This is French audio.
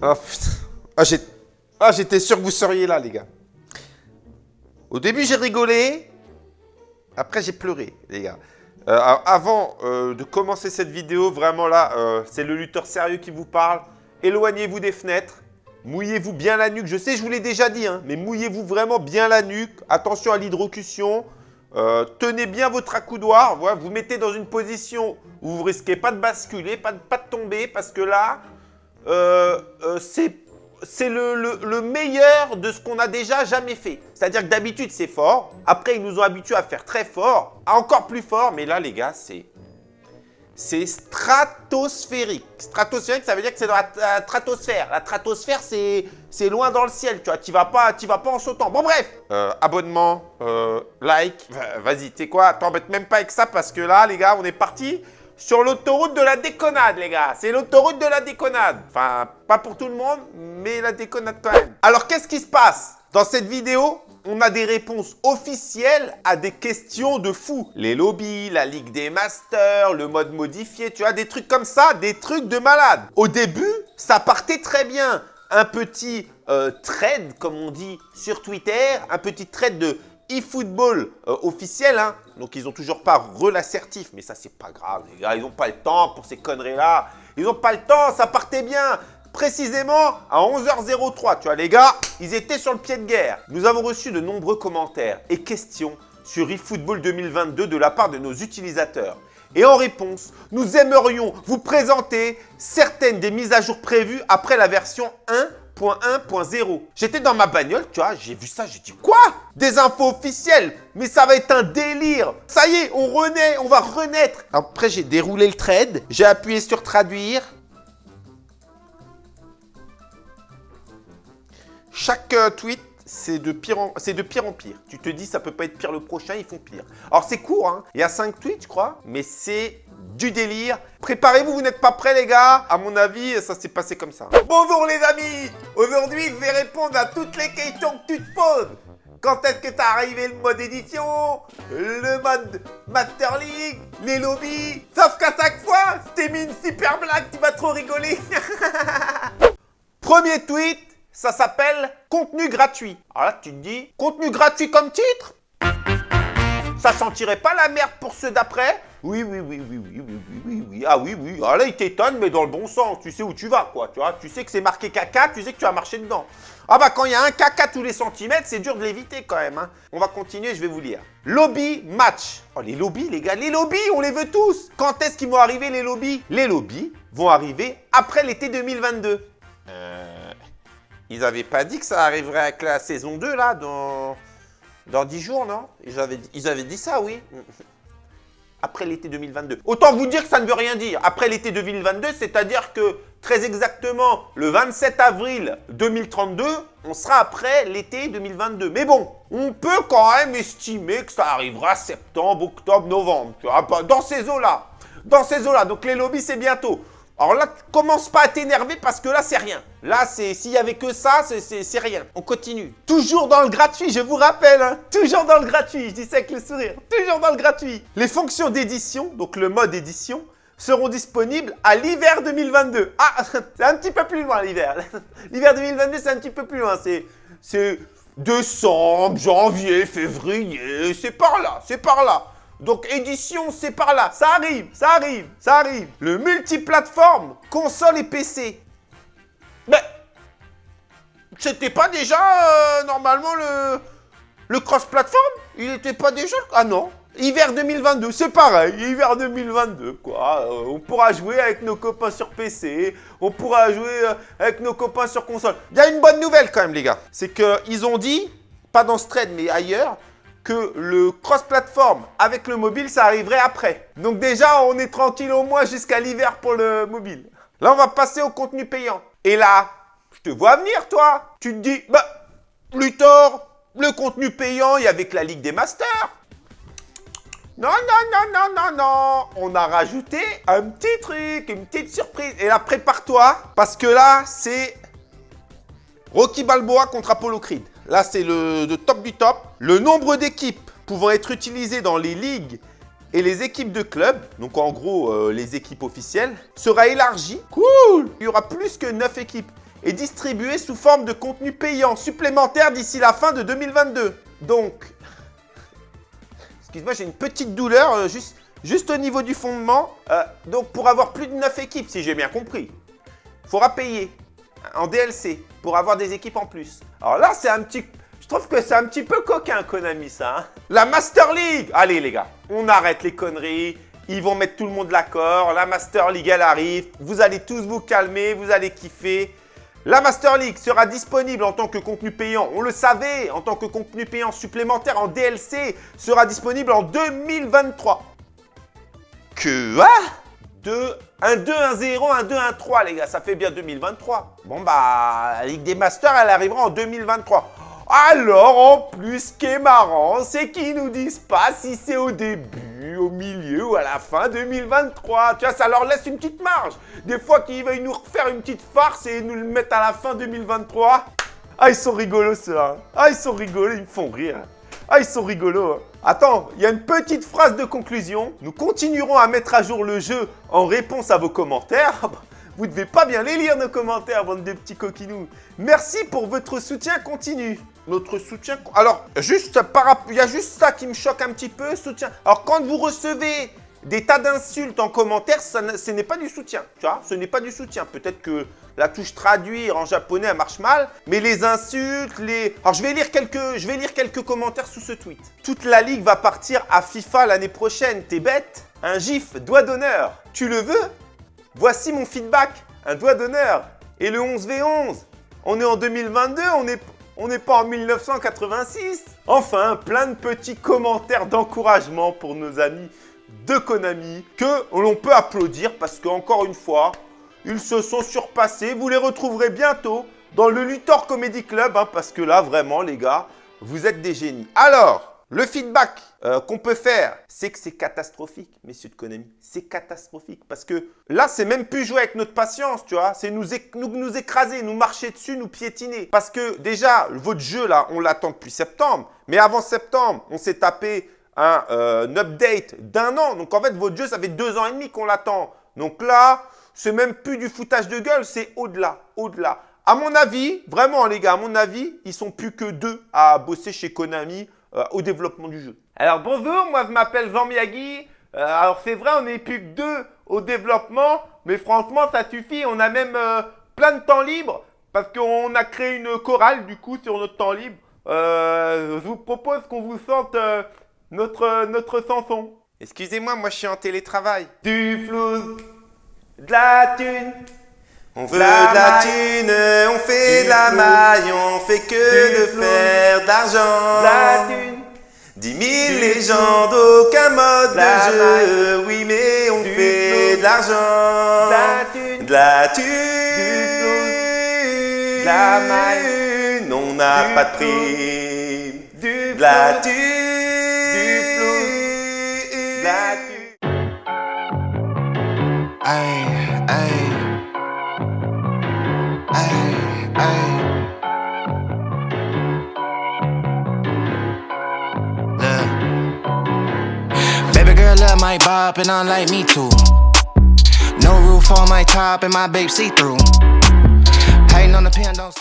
Putain. Ah, j'étais sûr que vous seriez là, les gars. Au début, j'ai rigolé. Après, j'ai pleuré, les gars. Euh, avant euh, de commencer cette vidéo, vraiment là, euh, c'est le lutteur sérieux qui vous parle. Éloignez-vous des fenêtres. Mouillez-vous bien la nuque. Je sais, je vous l'ai déjà dit, hein, mais mouillez-vous vraiment bien la nuque. Attention à l'hydrocution. Tenez bien votre accoudoir. Vous mettez dans une position où vous risquez pas de basculer, pas de tomber, parce que là, euh, euh, c'est le, le- le meilleur de ce qu'on a déjà jamais fait. C'est-à-dire que d'habitude, c'est fort. Après, ils nous ont habitués à faire très fort, encore plus fort. Mais là, les gars, c'est... Stratosphérique. Stratosphérique, ça veut dire que c'est dans la, stratosphère. La stratosphère, c'est loin dans le ciel, tu vois. Tu vas pas, tu vas pas en sautant. Bon, bref. Euh, abonnement, like. Va- Vas-y, tu sais quoi? T'embête même pas avec ça parce que là, les gars, on est parti sur l'autoroute de la déconnade, les gars. C'est l'autoroute de la déconnade. Enfin, pas pour tout le monde, mais la déconnade quand même. Alors, qu'est-ce qui se passe? Dans cette vidéo, on a des réponses officielles à des questions de fous. Les lobbies, la Ligue des Masters, le mode modifié, tu vois, des trucs comme ça, des trucs de malade. Au début, ça partait très bien. Un petit euh, trade, comme on dit sur Twitter, un petit trade de eFootball euh, officiel. Hein. Donc, ils ont toujours pas re-l'assertif, mais ça, c'est pas grave, les gars. Ils n'ont pas le temps pour ces conneries-là. Ils n'ont pas le temps, ça partait bien. Précisément à 11h03, tu vois, les gars, ils étaient sur le pied de guerre. Nous avons reçu de nombreux commentaires et questions sur eFootball 2022 de la part de nos utilisateurs. Et en réponse, nous aimerions vous présenter certaines des mises à jour prévues après la version 1.1.0. J'étais dans ma bagnole, tu vois, j'ai vu ça, j'ai dit quoi? Des infos officielles Mais ça va être un délire Ça y est, on renaît, on va renaître Après, j'ai déroulé le trade, j'ai appuyé sur traduire. Chaque euh, tweet, c'est de, pire en... pire. Tu te dis, ça peut pas être pire le prochain, ils font pire. Alors, c'est court, hein. Il y a 5 tweets, je crois, mais c'est du délire. Préparez-vous, vous n'êtes pas prêts, les gars. À mon avis, ça s'est passé comme ça. Bonjour, les amis. Aujourd'hui, je vais répondre à toutes les questions que tu te poses. Quand est-ce que t'as arrivé le mode édition? Le mode Master League? Les lobbies? Sauf qu'à chaque fois, t'ai mis une super blague, tu vas trop rigoler Premier tweet, ça s'appelle contenu gratuit. Alors là, tu te dis, contenu gratuit comme titre? Ça sentirait pas la merde pour ceux d'après? Oui, oui, oui, oui, oui, oui, oui, Ah oui, oui. Ah là, il t'étonne, mais dans le bon sens. Tu sais où tu vas, quoi. Tu vois, tu sais que c'est marqué caca, tu sais que tu vas marcher dedans. Ah bah, quand il y a un caca tous les centimètres, c'est dur de l'éviter quand même. hein. On va continuer, je vais vous lire. Lobby match. Oh, les lobbies, les gars, les lobbies, on les veut tous. Quand est-ce qu'ils vont arriver, les lobbies? Les lobbies vont arriver après l'été 2022. Euh... Ils avaient pas dit que ça arriverait avec la saison 2, là, dans, dans 10 jours, non? Ils avaient dit ça, oui. Après l'été 2022. Autant vous dire que ça ne veut rien dire. Après l'été 2022, c'est-à-dire que, très exactement, le 27 avril 2032, on sera après l'été 2022. Mais bon, on peut quand même estimer que ça arrivera septembre, octobre, novembre. Dans ces eaux-là. Dans ces eaux-là. Donc les lobbies, c'est bientôt. Alors là, commence pas à t'énerver parce que là, c'est rien. Là, c'est s'il y avait que ça, c'est- rien. On continue. Toujours dans le gratuit, je vous rappelle. hein. Toujours dans le gratuit, je dis ça avec le sourire. Toujours dans le gratuit. Les fonctions d'édition, donc le mode édition, seront disponibles à l'hiver 2022. Ah, c'est un petit peu plus loin l'hiver. L'hiver 2022, c'est un petit peu plus loin. C'est décembre, janvier, février, c'est par là, c'est par là. Donc édition, c'est par là. Ça arrive, ça arrive, ça arrive. Le multiplateforme, console et PC. Mais c'était pas déjà euh, normalement le le cross-platform? Il était pas déjà Ah non. Hiver 2022, c'est pareil, hiver 2022, quoi. Euh, on pourra jouer avec nos copains sur PC, on pourra jouer euh, avec nos copains sur console. Il y a une bonne nouvelle quand même, les gars. C'est qu'ils ont dit, pas dans ce trade, mais ailleurs, que le cross-platform avec le mobile, ça arriverait après. Donc déjà, on est tranquille au moins jusqu'à l'hiver pour le mobile. Là, on va passer au contenu payant. Et là, je te vois venir, toi. Tu te dis, bah, Luthor, le contenu payant, il y avait que la Ligue des Masters. Non, non, non, non, non, non. On a rajouté un petit truc, une petite surprise. Et là, prépare-toi, parce que là, c'est Rocky Balboa contre Apollo Creed. Là, c'est le, le top du top. Le nombre d'équipes pouvant être utilisées dans les ligues et les équipes de club, donc en gros euh, les équipes officielles, sera élargi. Cool Il y aura plus que 9 équipes. et distribués sous forme de contenu payant supplémentaire d'ici la fin de 2022. Donc, excuse-moi, j'ai une petite douleur euh, juste, juste au niveau du fondement. Euh, donc, pour avoir plus de 9 équipes, si j'ai bien compris, il faudra payer en DLC pour avoir des équipes en plus. Alors là, c'est un petit... Je trouve que c'est un petit peu coquin, Konami, ça. Hein. la Master League Allez, les gars, on arrête les conneries. Ils vont mettre tout le monde d'accord. La Master League, elle arrive. Vous allez tous vous calmer, vous allez kiffer. La Master League sera disponible en tant que contenu payant, on le savait, en tant que contenu payant supplémentaire en DLC, sera disponible en 2023. Que ah 2, un 2, un 0, un 2, un 3, les gars, ça fait bien 2023. Bon, bah, la Ligue des Masters, elle arrivera en 2023. Alors, en plus, ce qui est marrant, c'est qu'ils nous disent pas si c'est au début, au milieu ou à la fin 2023. Tu vois, ça leur laisse une petite marge. Des fois qu'ils veulent nous refaire une petite farce et nous le mettre à la fin 2023. Ah, ils sont rigolos, ceux-là. Ah, ils sont rigolos, ils me font rire. Ah, ils sont rigolos. Hein. Attends, il y a une petite phrase de conclusion. Nous continuerons à mettre à jour le jeu en réponse à vos commentaires. Ah bah, vous devez pas bien les lire, nos commentaires, bande de petits coquinous. Merci pour votre soutien continu. Notre soutien... Alors, juste par... il y a juste ça qui me choque un petit peu, soutien. Alors, quand vous recevez des tas d'insultes en commentaire, ce n'est pas du soutien. Tu vois, ce n'est pas du soutien. Peut-être que la touche traduire en japonais, marche mal. Mais les insultes, les... Alors, je vais lire quelques, je commentaires sous ce tweet. Toute la ligue va partir à FIFA l'année prochaine. T'es bête Un gif, doigt d'honneur. Tu le veux? Voici mon feedback, un doigt d'honneur. Et le 11v11 On est en 2022, on n'est on pas en 1986 Enfin, plein de petits commentaires d'encouragement pour nos amis de Konami que l'on peut applaudir parce qu'encore une fois, ils se sont surpassés. Vous les retrouverez bientôt dans le Luthor Comedy Club hein, parce que là, vraiment, les gars, vous êtes des génies. Alors, le feedback euh, qu'on peut faire, c'est que c'est catastrophique, messieurs de Konami. C'est catastrophique parce que là, c'est même plus jouer avec notre patience, tu vois. C'est nous, nous, écraser, nous marcher dessus, nous piétiner. Parce que déjà, votre jeu, là, on l'attend depuis septembre. Mais avant septembre, on s'est tapé un, euh, update d'un an. Donc, en fait, votre jeu, ça fait deux ans et demi qu'on l'attend. Donc là, c'est même plus du foutage de gueule, c'est au-delà, au-delà. À mon avis, vraiment les gars, à mon avis, ils sont plus que deux à bosser chez Konami euh, au développement du jeu. Alors bonjour, moi je m'appelle Jean Miyagi. Euh, alors c'est vrai, on n'est plus que deux au développement, mais franchement ça suffit. On a même plein de temps libre parce qu'on a créé une chorale du coup sur notre temps libre. je vous propose qu'on vous sente notre, notre chanson. Excusez-moi, moi je suis en télétravail. Du flou, de la thune. On veut de la thune, on fait de la maille, on fait que de faire d'argent. La thune. Dix mille légendes, aucun mode de jeu, oui mais on fait de l'argent. De la thune. De la maille. On n'a pas de prix. De la thune. Aïe, aïe. Baby girl love my bop and I like me too. No roof on my top and my babe see through. Hating on the pen, don't stop.